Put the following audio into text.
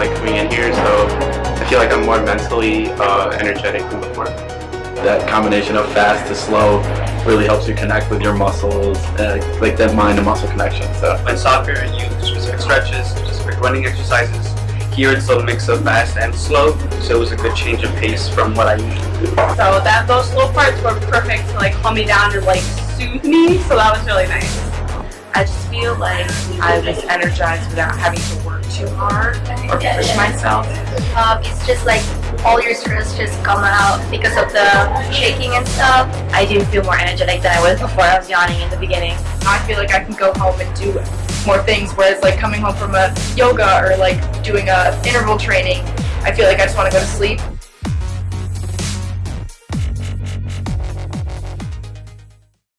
like coming in here, so I feel like I'm more mentally uh, energetic than before. That combination of fast to slow really helps you connect with your muscles, uh, like that mind and muscle connection. So In soccer, you specific stretches, specific running exercises. Here it's a mix of fast and slow, so it was a good change of pace from what I usually do. So that those slow parts were perfect to like calm me down and like soothe me. So that was really nice. I just feel like I was energized without having to work too hard or push myself. Um, it's just like all your stress just come out because of the shaking and stuff. I do feel more energetic than I was before. I was yawning in the beginning. I feel like I can go home and do more things. Whereas like coming home from a yoga or like doing a interval training, I feel like I just want to go to sleep.